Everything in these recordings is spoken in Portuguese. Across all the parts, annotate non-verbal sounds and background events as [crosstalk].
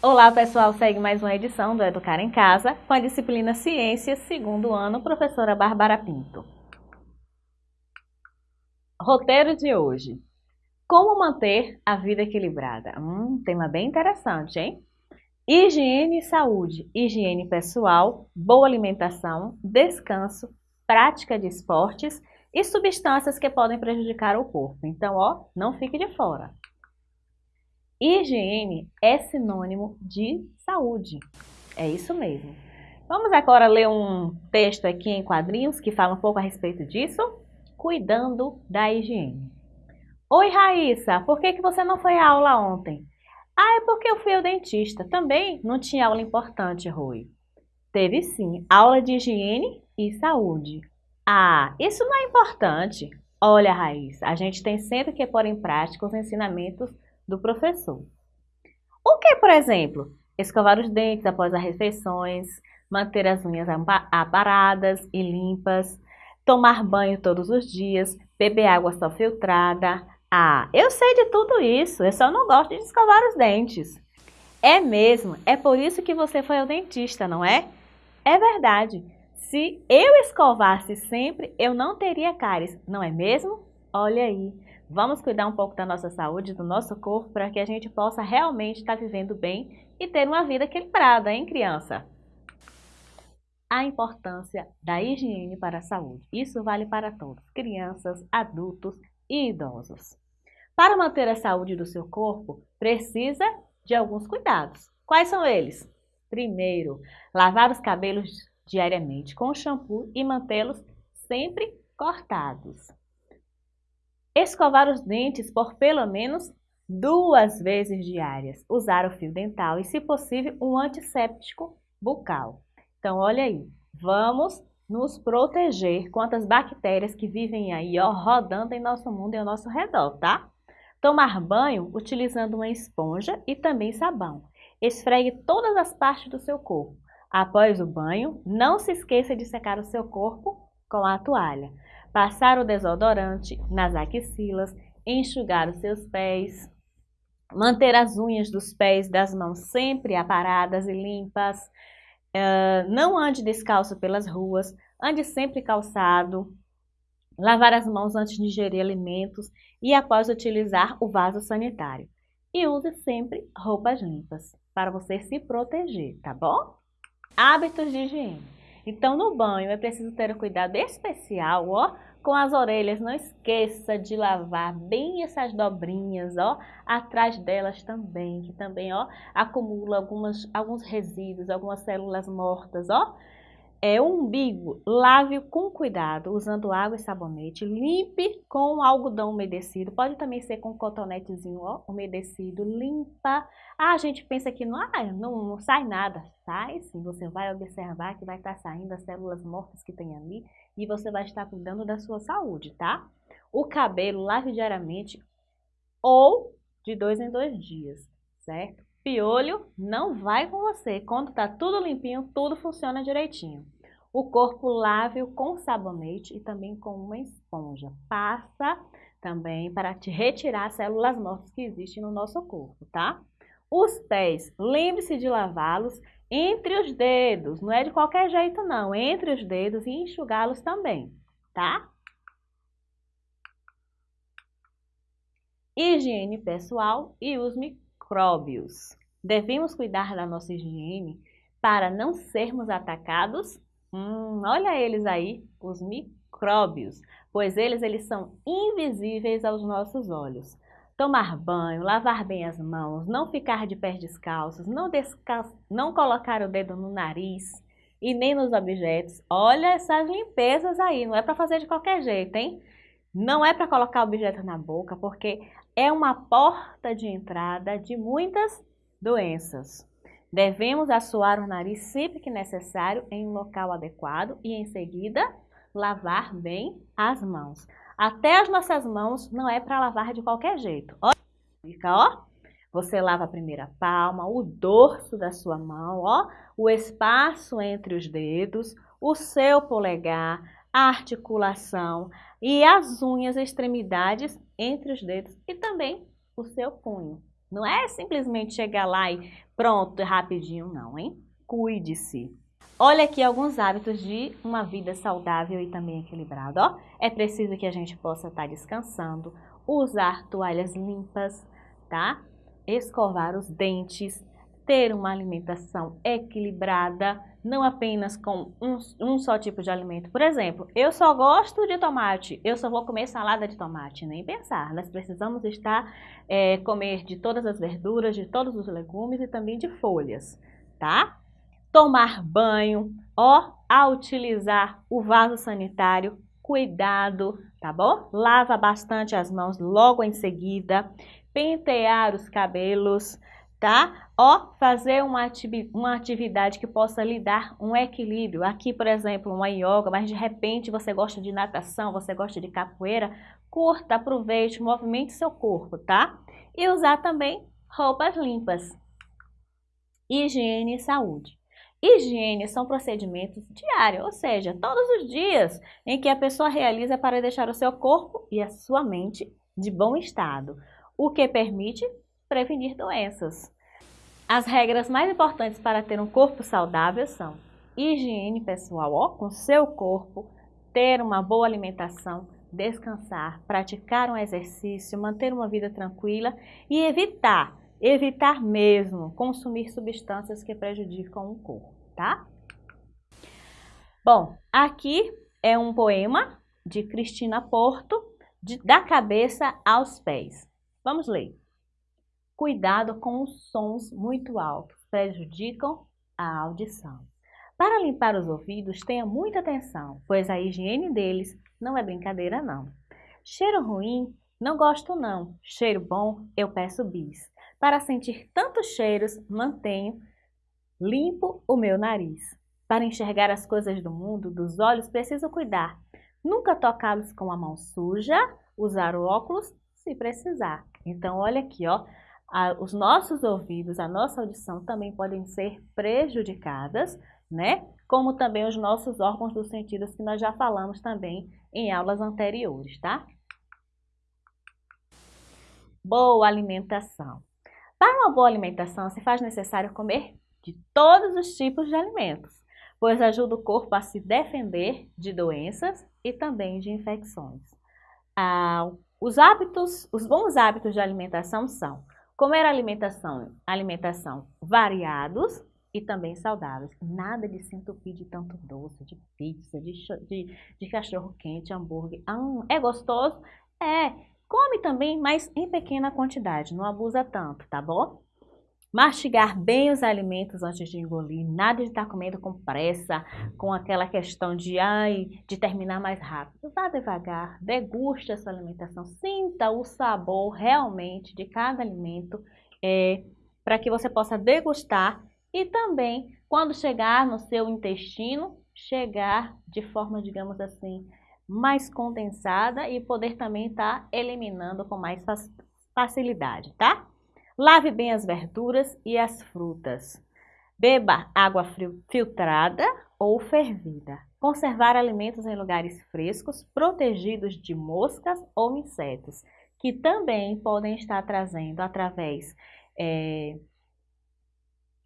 Olá pessoal, segue mais uma edição do Educar em Casa com a disciplina Ciências, segundo ano, professora Bárbara Pinto. Roteiro de hoje. Como manter a vida equilibrada? Hum, tema bem interessante, hein? Higiene e saúde, higiene pessoal, boa alimentação, descanso, prática de esportes e substâncias que podem prejudicar o corpo. Então, ó, não fique de fora. Higiene é sinônimo de saúde. É isso mesmo. Vamos agora ler um texto aqui em quadrinhos que fala um pouco a respeito disso. Cuidando da higiene. Oi, Raíssa, por que, que você não foi à aula ontem? Ah, é porque eu fui ao dentista. Também não tinha aula importante, Rui. Teve sim, aula de higiene e saúde. Ah, isso não é importante. Olha, Raíssa, a gente tem sempre que pôr em prática os ensinamentos do professor. O que, por exemplo? Escovar os dentes após as refeições, manter as unhas aparadas e limpas, tomar banho todos os dias, beber água só filtrada. Ah, eu sei de tudo isso, eu só não gosto de escovar os dentes. É mesmo, é por isso que você foi ao dentista, não é? É verdade. Se eu escovasse sempre, eu não teria cáries, não é mesmo? Olha aí. Vamos cuidar um pouco da nossa saúde, do nosso corpo, para que a gente possa realmente estar vivendo bem e ter uma vida equilibrada, hein, criança? A importância da higiene para a saúde. Isso vale para todos, crianças, adultos e idosos. Para manter a saúde do seu corpo, precisa de alguns cuidados. Quais são eles? Primeiro, lavar os cabelos diariamente com shampoo e mantê-los sempre cortados. Escovar os dentes por pelo menos duas vezes diárias. Usar o fio dental e, se possível, um antisséptico bucal. Então, olha aí, vamos nos proteger contra as bactérias que vivem aí, ó, rodando em nosso mundo e ao nosso redor, tá? Tomar banho utilizando uma esponja e também sabão. Esfregue todas as partes do seu corpo. Após o banho, não se esqueça de secar o seu corpo com a toalha passar o desodorante nas axilas, enxugar os seus pés, manter as unhas dos pés e das mãos sempre aparadas e limpas, uh, não ande descalço pelas ruas, ande sempre calçado, lavar as mãos antes de ingerir alimentos e após utilizar o vaso sanitário. E use sempre roupas limpas para você se proteger, tá bom? Hábitos de higiene. Então, no banho é preciso ter um cuidado especial, ó, com as orelhas. Não esqueça de lavar bem essas dobrinhas, ó, atrás delas também, que também, ó, acumula algumas, alguns resíduos, algumas células mortas, ó. É, o umbigo, lave com cuidado, usando água e sabonete. Limpe com algodão umedecido. Pode também ser com cotonetezinho ó, umedecido. Limpa. Ah, a gente pensa que não, ah, não, não sai nada. Sai sim, você vai observar que vai estar saindo as células mortas que tem ali e você vai estar cuidando da sua saúde, tá? O cabelo, lave diariamente ou de dois em dois dias, certo? Piolho não vai com você. Quando tá tudo limpinho, tudo funciona direitinho. O corpo lave-o com sabonete e também com uma esponja. Passa também para te retirar células mortas que existem no nosso corpo, tá? Os pés, lembre-se de lavá-los entre os dedos, não é de qualquer jeito não, entre os dedos e enxugá-los também, tá? Higiene pessoal e os micróbios. Devemos cuidar da nossa higiene para não sermos atacados? Hum, olha eles aí, os micróbios, pois eles, eles são invisíveis aos nossos olhos. Tomar banho, lavar bem as mãos, não ficar de pés descalços, não, descal... não colocar o dedo no nariz e nem nos objetos. Olha essas limpezas aí, não é para fazer de qualquer jeito, hein? Não é para colocar objeto na boca, porque é uma porta de entrada de muitas doenças. Devemos assoar o nariz sempre que necessário em um local adequado e em seguida lavar bem as mãos. Até as nossas mãos não é para lavar de qualquer jeito. Ó, fica, ó. Você lava a primeira palma, o dorso da sua mão, ó, o espaço entre os dedos, o seu polegar, a articulação e as unhas, extremidades entre os dedos e também o seu punho. Não é simplesmente chegar lá e Pronto, rapidinho não, hein? Cuide-se. Olha aqui alguns hábitos de uma vida saudável e também equilibrada. Ó, é preciso que a gente possa estar descansando, usar toalhas limpas, tá? Escovar os dentes, ter uma alimentação equilibrada, não apenas com um, um, só tipo de alimento. Por exemplo, eu só gosto de tomate, eu só vou comer salada de tomate, nem pensar. Nós precisamos estar, é, comer de todas as verduras, de todos os legumes e também de folhas, tá? Tomar banho, ó, a utilizar o vaso sanitário, cuidado, tá bom? Lava bastante as mãos logo em seguida, pentear os cabelos, tá? Ó, fazer uma, ativi uma atividade que possa lhe dar um equilíbrio. Aqui, por exemplo, uma yoga, mas de repente você gosta de natação, você gosta de capoeira, curta, aproveite, movimente seu corpo, tá? E usar também roupas limpas. Higiene e saúde. Higiene são procedimentos diários, ou seja, todos os dias em que a pessoa realiza para deixar o seu corpo e a sua mente de bom estado, o que permite prevenir doenças. As regras mais importantes para ter um corpo saudável são higiene pessoal ó, com seu corpo, ter uma boa alimentação, descansar, praticar um exercício, manter uma vida tranquila e evitar Evitar mesmo consumir substâncias que prejudicam o corpo, tá? Bom, aqui é um poema de Cristina Porto, de, da cabeça aos pés. Vamos ler. Cuidado com os sons muito altos, prejudicam a audição. Para limpar os ouvidos, tenha muita atenção, pois a higiene deles não é brincadeira não. Cheiro ruim, não gosto não. Cheiro bom, eu peço bis. Para sentir tantos cheiros, mantenho limpo o meu nariz. Para enxergar as coisas do mundo, dos olhos, preciso cuidar. Nunca tocá-los com a mão suja, usar óculos se precisar. Então, olha aqui, ó, a, os nossos ouvidos, a nossa audição também podem ser prejudicadas, né? Como também os nossos órgãos dos sentidos, que nós já falamos também em aulas anteriores, tá? Boa alimentação. Para uma boa alimentação, se faz necessário comer de todos os tipos de alimentos, pois ajuda o corpo a se defender de doenças e também de infecções. Ah, os hábitos, os bons hábitos de alimentação são comer alimentação, alimentação variados e também saudáveis. Nada de se entupir de tanto doce, de pizza, de, de, de cachorro quente, hambúrguer. Ah, é gostoso? É, Come também, mas em pequena quantidade, não abusa tanto, tá bom? Mastigar bem os alimentos antes de engolir, nada de estar comendo com pressa, com aquela questão de, ai, de terminar mais rápido. Vá devagar, deguste a sua alimentação, sinta o sabor realmente de cada alimento, é, para que você possa degustar e também, quando chegar no seu intestino, chegar de forma, digamos assim, mais condensada e poder também estar tá eliminando com mais facilidade, tá? Lave bem as verduras e as frutas. Beba água filtrada ou fervida. Conservar alimentos em lugares frescos, protegidos de moscas ou insetos, que também podem estar trazendo através, é,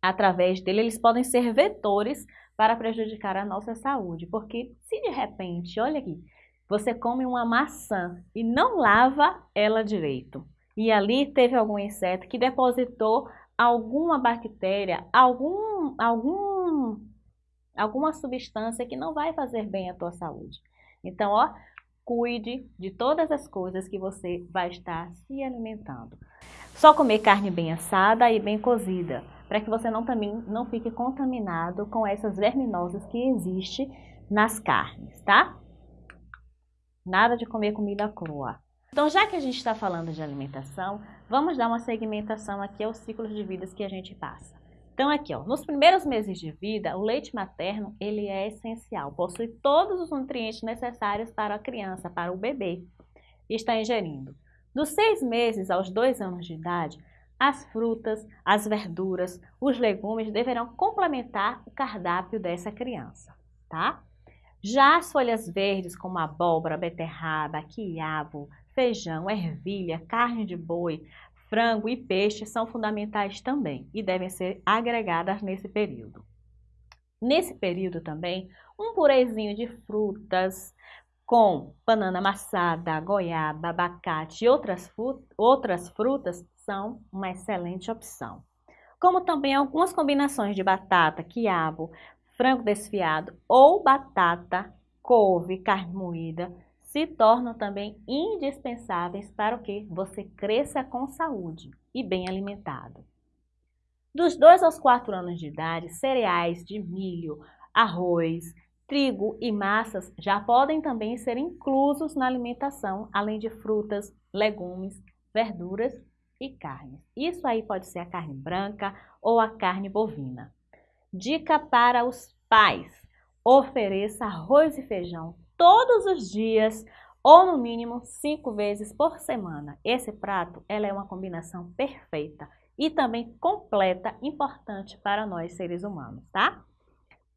através dele, eles podem ser vetores para prejudicar a nossa saúde. Porque se de repente, olha aqui, você come uma maçã e não lava ela direito, e ali teve algum inseto que depositou alguma bactéria, algum, algum, alguma substância que não vai fazer bem à tua saúde. Então, ó, cuide de todas as coisas que você vai estar se alimentando. Só comer carne bem assada e bem cozida, para que você não, também, não fique contaminado com essas verminosas que existem nas carnes, tá? Nada de comer comida crua. Então, já que a gente está falando de alimentação, vamos dar uma segmentação aqui aos ciclos de vidas que a gente passa. Então, aqui, ó, nos primeiros meses de vida, o leite materno ele é essencial, possui todos os nutrientes necessários para a criança, para o bebê, e está ingerindo. Dos seis meses aos dois anos de idade, as frutas, as verduras, os legumes deverão complementar o cardápio dessa criança, tá? Já as folhas verdes, como abóbora, beterraba, quiabo, feijão, ervilha, carne de boi, frango e peixe são fundamentais também e devem ser agregadas nesse período. Nesse período também, um purezinho de frutas com banana amassada, goiaba, abacate e outras, outras frutas são uma excelente opção. Como também algumas combinações de batata, quiabo, frango desfiado ou batata, couve, carne moída se tornam também indispensáveis para que você cresça com saúde e bem alimentado. Dos 2 aos 4 anos de idade, cereais de milho, arroz, trigo e massas já podem também ser inclusos na alimentação, além de frutas, legumes, verduras e carnes. Isso aí pode ser a carne branca ou a carne bovina. Dica para os pais: ofereça arroz e feijão todos os dias ou no mínimo cinco vezes por semana. Esse prato ela é uma combinação perfeita e também completa, importante para nós seres humanos, tá?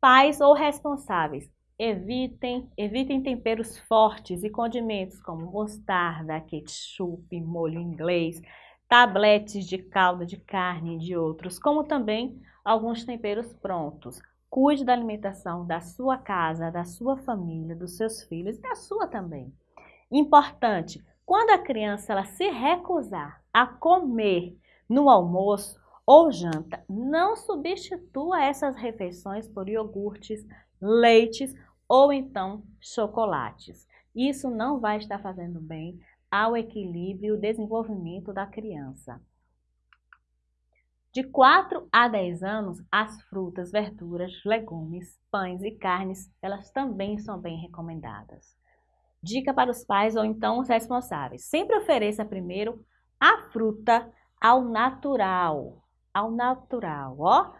Pais ou responsáveis, evitem, evitem temperos fortes e condimentos como mostarda, ketchup, molho inglês, tabletes de calda de carne e de outros, como também alguns temperos prontos. Cuide da alimentação da sua casa, da sua família, dos seus filhos e da sua também. Importante, quando a criança ela se recusar a comer no almoço ou janta, não substitua essas refeições por iogurtes, leites ou então chocolates. Isso não vai estar fazendo bem ao equilíbrio e desenvolvimento da criança. De 4 a 10 anos, as frutas, verduras, legumes, pães e carnes, elas também são bem recomendadas. Dica para os pais ou então os responsáveis. Sempre ofereça primeiro a fruta ao natural, ao natural, ó,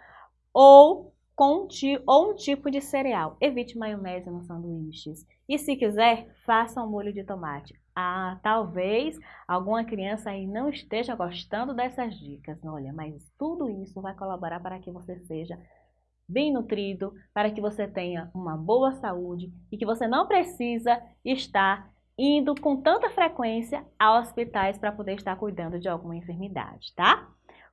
ou com ou um tipo de cereal. Evite maionese nos sanduíches. E se quiser, faça um molho de tomate. Ah, talvez alguma criança aí não esteja gostando dessas dicas. Olha, mas tudo isso vai colaborar para que você seja bem nutrido, para que você tenha uma boa saúde e que você não precisa estar indo com tanta frequência a hospitais para poder estar cuidando de alguma enfermidade, tá?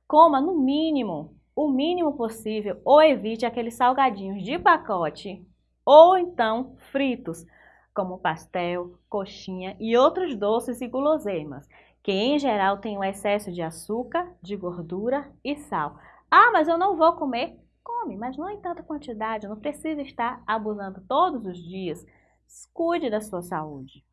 Coma no mínimo, o mínimo possível ou evite aqueles salgadinhos de pacote ou então fritos, como pastel, coxinha e outros doces e guloseimas, que em geral têm um excesso de açúcar, de gordura e sal. Ah, mas eu não vou comer. Come, mas não em tanta quantidade, não precisa estar abusando todos os dias. Cuide da sua saúde.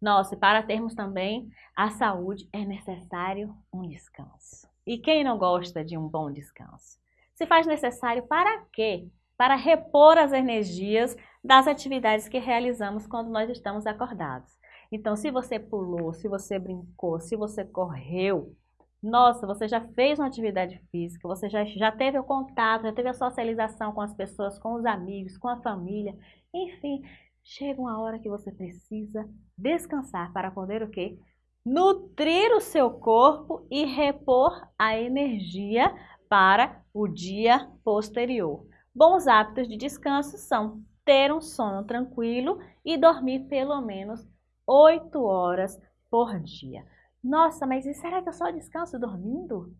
Nossa, e para termos também a saúde é necessário um descanso. E quem não gosta de um bom descanso? Se faz necessário para quê? Para repor as energias das atividades que realizamos quando nós estamos acordados. Então, se você pulou, se você brincou, se você correu, nossa, você já fez uma atividade física, você já, já teve o contato, já teve a socialização com as pessoas, com os amigos, com a família, enfim, chega uma hora que você precisa descansar para poder o quê? Nutrir o seu corpo e repor a energia para o dia posterior. Bons hábitos de descanso são ter um sono tranquilo e dormir pelo menos 8 horas por dia. Nossa, mas será que eu só descanso dormindo?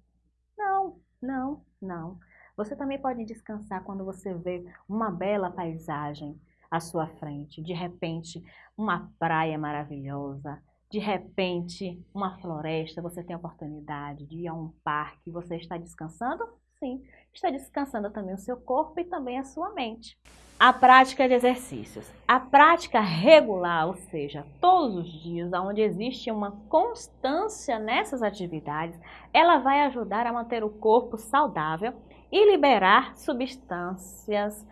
Não, não, não. Você também pode descansar quando você vê uma bela paisagem, à sua frente. De repente, uma praia maravilhosa, de repente, uma floresta, você tem a oportunidade de ir a um parque, você está descansando? Sim, está descansando também o seu corpo e também a sua mente. A prática de exercícios. A prática regular, ou seja, todos os dias, onde existe uma constância nessas atividades, ela vai ajudar a manter o corpo saudável e liberar substâncias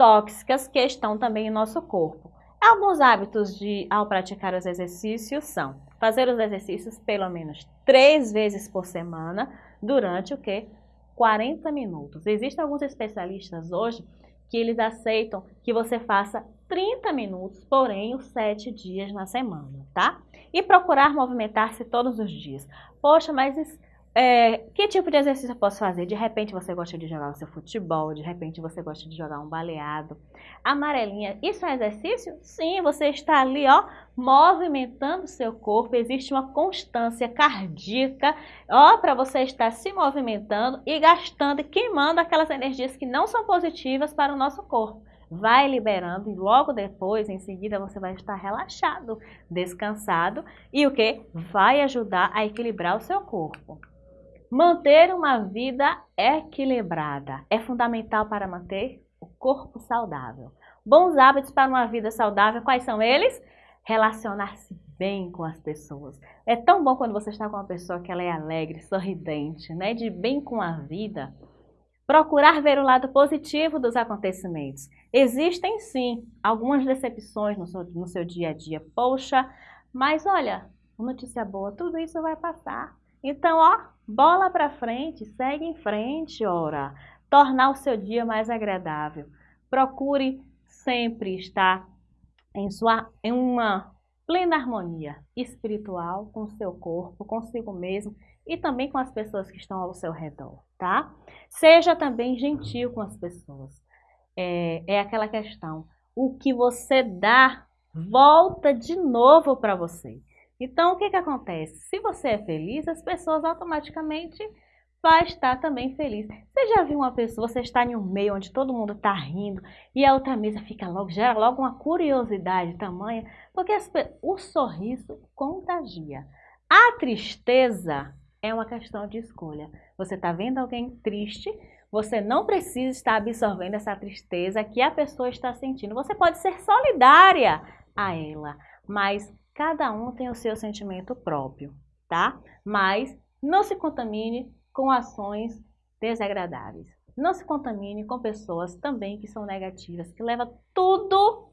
tóxicas que estão também em nosso corpo. Alguns hábitos de ao praticar os exercícios são fazer os exercícios pelo menos três vezes por semana durante o que? 40 minutos. Existem alguns especialistas hoje que eles aceitam que você faça 30 minutos, porém os 7 dias na semana, tá? E procurar movimentar-se todos os dias. Poxa, mas é, que tipo de exercício eu posso fazer? De repente você gosta de jogar o seu futebol, de repente você gosta de jogar um baleado. Amarelinha, isso é exercício? Sim, você está ali, ó, movimentando o seu corpo, existe uma constância cardíaca, ó, para você estar se movimentando e gastando e queimando aquelas energias que não são positivas para o nosso corpo vai liberando e logo depois, em seguida, você vai estar relaxado, descansado e o que? Vai ajudar a equilibrar o seu corpo. Manter uma vida equilibrada é fundamental para manter o corpo saudável. Bons hábitos para uma vida saudável, quais são eles? Relacionar-se bem com as pessoas. É tão bom quando você está com uma pessoa que ela é alegre, sorridente, né? de bem com a vida. Procurar ver o lado positivo dos acontecimentos. Existem sim algumas decepções no seu, no seu dia a dia. Poxa, mas olha, notícia boa, tudo isso vai passar. Então, ó, bola para frente, segue em frente, ora. Tornar o seu dia mais agradável. Procure sempre estar em, sua, em uma plena harmonia espiritual com o seu corpo, consigo mesmo e também com as pessoas que estão ao seu redor, tá? Seja também gentil com as pessoas. É, é aquela questão, o que você dá volta de novo para você. Então, o que, que acontece? Se você é feliz, as pessoas automaticamente vai estar também feliz. Você já viu uma pessoa, você está em um meio onde todo mundo está rindo e a outra mesa fica logo, gera logo uma curiosidade tamanha, porque as, o sorriso contagia. A tristeza é uma questão de escolha. Você está vendo alguém triste, você não precisa estar absorvendo essa tristeza que a pessoa está sentindo. Você pode ser solidária a ela, mas cada um tem o seu sentimento próprio, tá? Mas não se contamine com ações desagradáveis. Não se contamine com pessoas também que são negativas, que levam tudo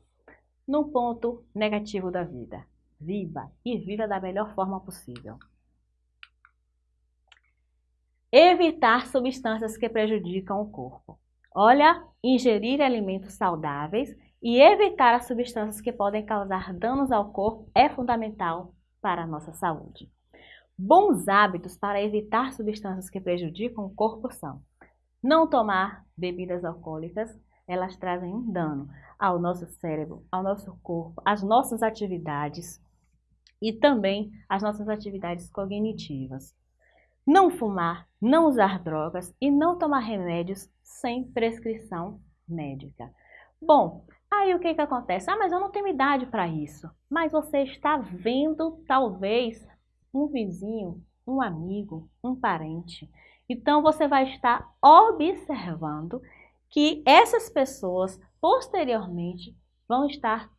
no ponto negativo da vida. Viva e viva da melhor forma possível. Evitar substâncias que prejudicam o corpo. Olha, ingerir alimentos saudáveis e evitar as substâncias que podem causar danos ao corpo é fundamental para a nossa saúde. Bons hábitos para evitar substâncias que prejudicam o corpo são não tomar bebidas alcoólicas, elas trazem um dano ao nosso cérebro, ao nosso corpo, às nossas atividades e também às nossas atividades cognitivas não fumar, não usar drogas e não tomar remédios sem prescrição médica. Bom, aí o que, que acontece? Ah, mas eu não tenho idade para isso. Mas você está vendo, talvez, um vizinho, um amigo, um parente. Então, você vai estar observando que essas pessoas, posteriormente, vão estar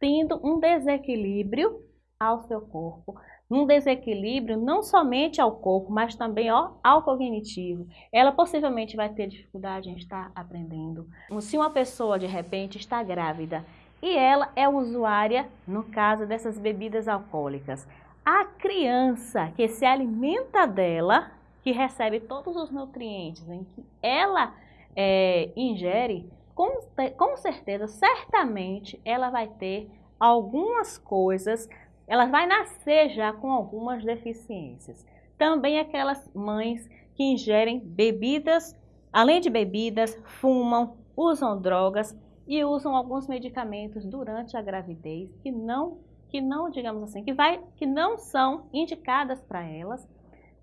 tendo um desequilíbrio ao seu corpo, um desequilíbrio não somente ao corpo, mas também ó, ao cognitivo. Ela possivelmente vai ter dificuldade em estar aprendendo. Se uma pessoa de repente está grávida e ela é usuária, no caso dessas bebidas alcoólicas, a criança que se alimenta dela, que recebe todos os nutrientes em que ela é, ingere, com, com certeza, certamente, ela vai ter algumas coisas ela vai nascer já com algumas deficiências. Também aquelas mães que ingerem bebidas, além de bebidas, fumam, usam drogas e usam alguns medicamentos durante a gravidez que não, que não, digamos assim, que, vai, que não são indicadas para elas.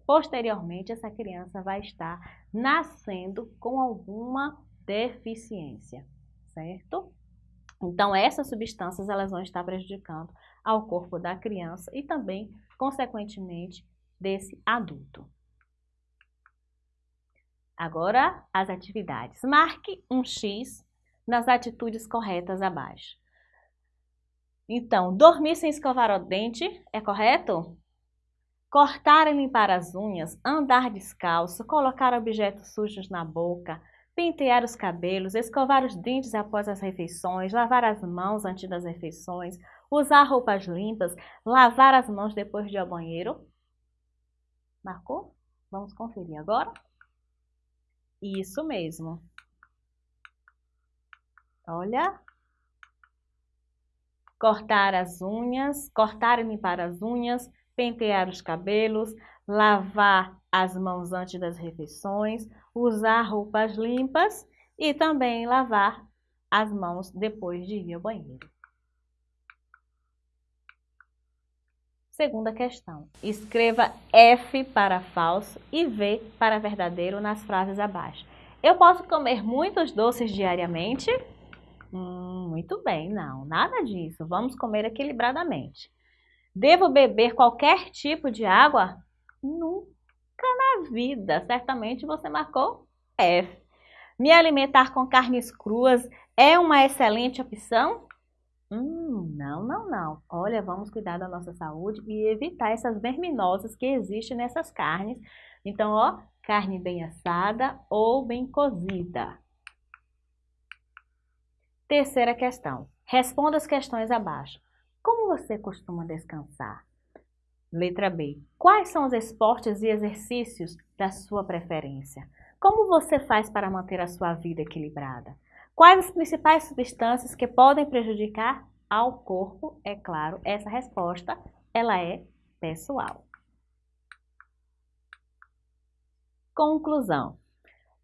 Posteriormente, essa criança vai estar nascendo com alguma deficiência, certo? Então, essas substâncias elas vão estar prejudicando ao corpo da criança e também, consequentemente, desse adulto. Agora, as atividades. Marque um X nas atitudes corretas abaixo. Então, dormir sem escovar o dente é correto? Cortar e limpar as unhas, andar descalço, colocar objetos sujos na boca, pentear os cabelos, escovar os dentes após as refeições, lavar as mãos antes das refeições, usar roupas limpas, lavar as mãos depois de ir ao banheiro. Marcou? Vamos conferir agora? Isso mesmo. Olha. Cortar as unhas, cortar e limpar as unhas, pentear os cabelos, lavar as mãos antes das refeições, usar roupas limpas e também lavar as mãos depois de ir ao banheiro. Segunda questão. Escreva F para falso e V para verdadeiro nas frases abaixo. Eu posso comer muitos doces diariamente? Hum, muito bem, não, nada disso. Vamos comer equilibradamente. Devo beber qualquer tipo de água? Nunca na vida. Certamente você marcou F. Me alimentar com carnes cruas é uma excelente opção? Hum, não, não, não. Olha, vamos cuidar da nossa saúde e evitar essas verminosas que existem nessas carnes. Então, ó, carne bem assada ou bem cozida. Terceira questão. Responda as questões abaixo. Como você costuma descansar? Letra B. Quais são os esportes e exercícios da sua preferência? Como você faz para manter a sua vida equilibrada? Quais as principais substâncias que podem prejudicar ao corpo? É claro, essa resposta ela é pessoal. Conclusão.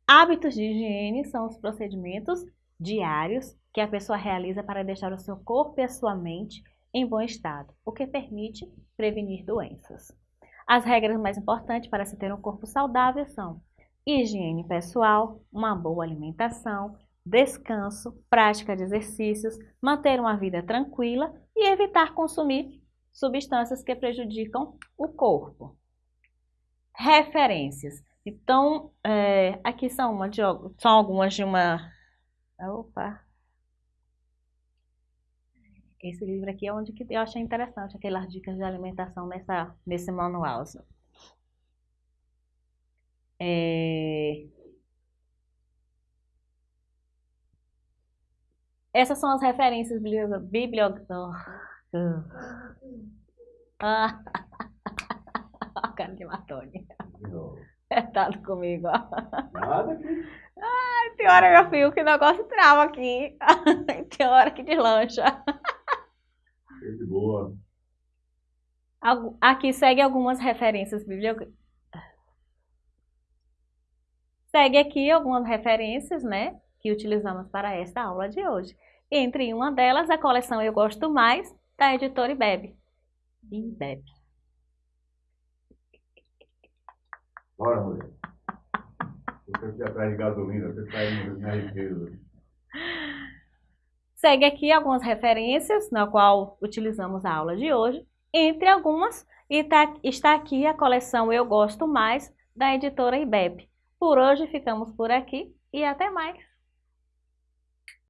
Hábitos de higiene são os procedimentos diários que a pessoa realiza para deixar o seu corpo e a sua mente em bom estado, o que permite prevenir doenças. As regras mais importantes para se ter um corpo saudável são higiene pessoal, uma boa alimentação, descanso, prática de exercícios, manter uma vida tranquila e evitar consumir substâncias que prejudicam o corpo. Referências. Então, é, aqui são, uma de, são algumas de uma... Opa! Esse livro aqui é onde que eu achei interessante, aquelas dicas de alimentação nessa, nesse manual. É... Essas são as referências bibliográficas. [laughs] Ah. a cara de Matone. Apertado comigo, ó. Nada aqui. Ai, tem hora, meu filho, que o negócio trava aqui. [laughs] tem hora que deslancha. De boa. Aqui segue algumas referências bibliográficas. Segue aqui algumas referências, né? Que utilizamos para esta aula de hoje. Entre uma delas, a coleção Eu Gosto Mais, da editora IBEB. IBEB. Bora, mulher. Você aqui atrás de gasolina, você está indo minha riqueza. Segue aqui algumas referências na qual utilizamos a aula de hoje. Entre algumas, está aqui a coleção Eu Gosto Mais, da editora IBEB. Por hoje ficamos por aqui e até mais!